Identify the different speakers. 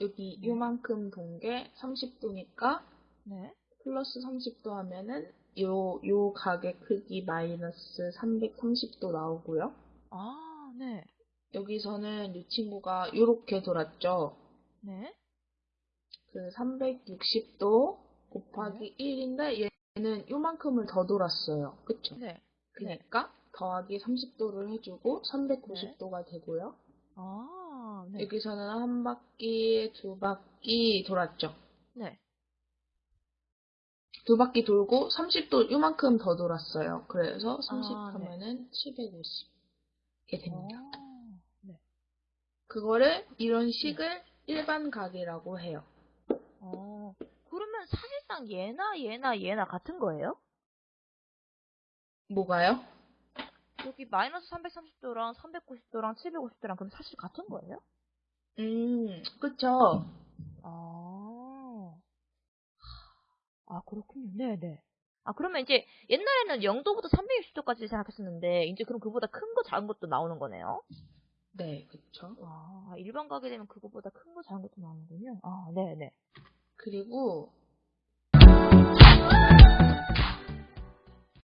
Speaker 1: 여기 요만큼 동게 30도니까
Speaker 2: 네.
Speaker 1: 플러스 30도 하면은 요, 요 가격 크기 마이너스 330도 나오고요.
Speaker 2: 아, 네.
Speaker 1: 여기서는 이 친구가 요렇게 돌았죠.
Speaker 2: 네.
Speaker 1: 그 360도 곱하기 1인데 얘는 요만큼을 더 돌았어요. 그쵸?
Speaker 2: 네.
Speaker 1: 그러니까 더하기 30도를 해주고 390도가 되고요.
Speaker 2: 아, 네.
Speaker 1: 여기서는 한 바퀴, 두 바퀴 돌았죠.
Speaker 2: 네.
Speaker 1: 두 바퀴 돌고 30도 요만큼 더 돌았어요. 그래서 30
Speaker 2: 아, 네.
Speaker 1: 하면은 750 이렇게 됩니다.
Speaker 2: 어, 네.
Speaker 1: 그거를 이런 식을 일반 가계라고 해요.
Speaker 2: 어, 그러면 사실상 얘나 얘나 얘나 같은 거예요?
Speaker 1: 뭐가요?
Speaker 2: 여기 마이너스 330도랑 390도랑 750도랑 그럼 사실 같은 거예요?
Speaker 1: 음, 그쵸.
Speaker 2: 아, 아 그렇군요. 네 네. 아 그러면 이제 옛날에는 0도부터 360도까지 생각했었는데 이제 그럼 그보다 큰 거 작은 것도 나오는 거네요?
Speaker 1: 네, 그쵸.
Speaker 2: 아 일반 가게 되면 그거보다 큰 거 작은 것도 나오는군요. 아 네 네.
Speaker 1: 그리고